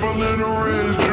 if I let her in.